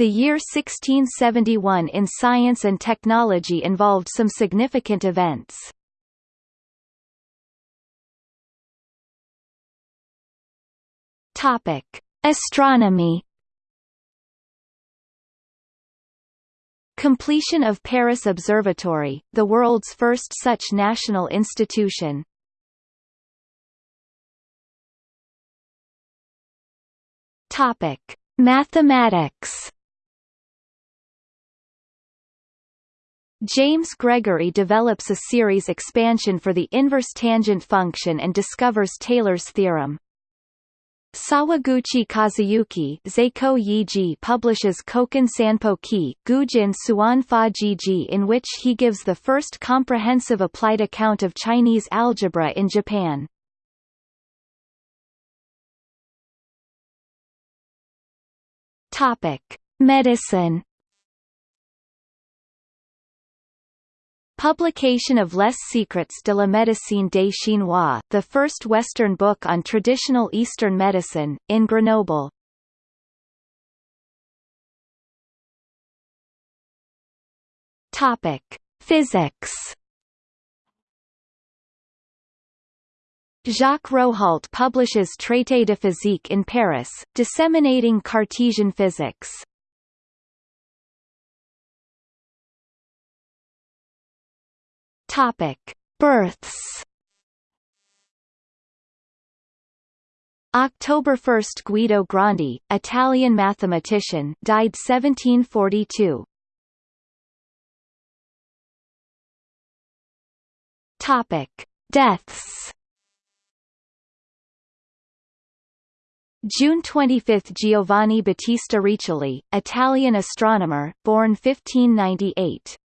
The year 1671 in science and technology involved some significant events. Topic: Astronomy. Completion of Paris Observatory, the world's first such national institution. Topic: Mathematics. James Gregory develops a series expansion for the inverse tangent function and discovers Taylor's theorem. Sawaguchi Kazuyuki Yiji publishes Koken Sanpo Ki, Gujin Suanfa Jiji in which he gives the first comprehensive applied account of Chinese algebra in Japan. Medicine Publication of Les Secrets de la Médecine des Chinois, the first Western book on traditional Eastern medicine, in Grenoble. Topic: Physics. Jacques Rohault publishes Traité de physique in Paris, disseminating Cartesian physics. Topic: Births. October 1 – Guido Grandi, Italian mathematician died 1742. Topic: Deaths. June 25 – Giovanni Battista Riccioli, Italian astronomer, born 1598.